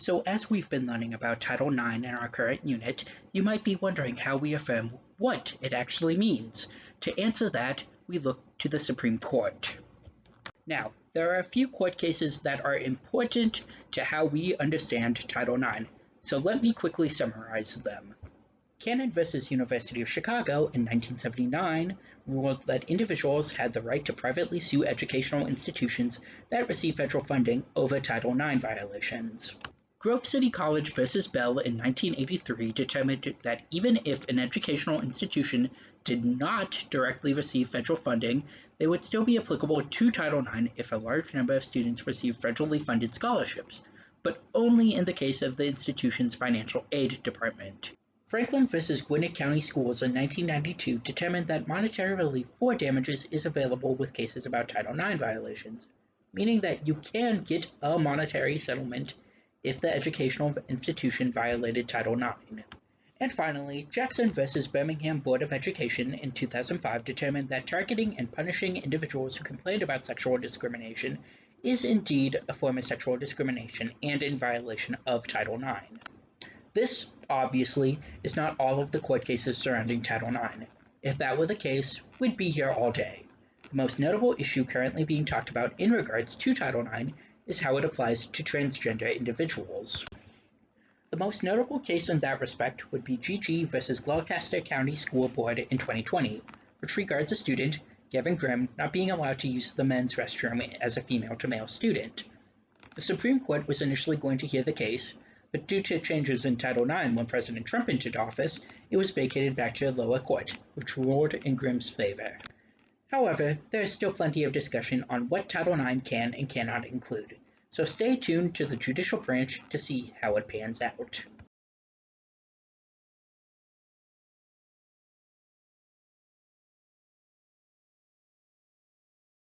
So as we've been learning about Title IX in our current unit, you might be wondering how we affirm what it actually means. To answer that, we look to the Supreme Court. Now, there are a few court cases that are important to how we understand Title IX, so let me quickly summarize them. Cannon v. University of Chicago in 1979 ruled that individuals had the right to privately sue educational institutions that receive federal funding over Title IX violations. Grove City College v. Bell in 1983 determined that even if an educational institution did not directly receive federal funding, they would still be applicable to Title IX if a large number of students received federally funded scholarships, but only in the case of the institution's financial aid department. Franklin v. Gwinnett County Schools in 1992 determined that monetary relief for damages is available with cases about Title IX violations, meaning that you can get a monetary settlement if the educational institution violated Title IX. And finally, Jackson versus Birmingham Board of Education in 2005 determined that targeting and punishing individuals who complained about sexual discrimination is indeed a form of sexual discrimination and in violation of Title IX. This, obviously, is not all of the court cases surrounding Title IX. If that were the case, we'd be here all day. The most notable issue currently being talked about in regards to Title IX is how it applies to transgender individuals. The most notable case in that respect would be GG versus Gloucester County School Board in 2020, which regards a student, Gavin Grimm, not being allowed to use the men's restroom as a female to male student. The Supreme Court was initially going to hear the case, but due to changes in Title IX when President Trump entered office, it was vacated back to the lower court, which ruled in Grimm's favor. However, there is still plenty of discussion on what Title IX can and cannot include, so stay tuned to the judicial branch to see how it pans out.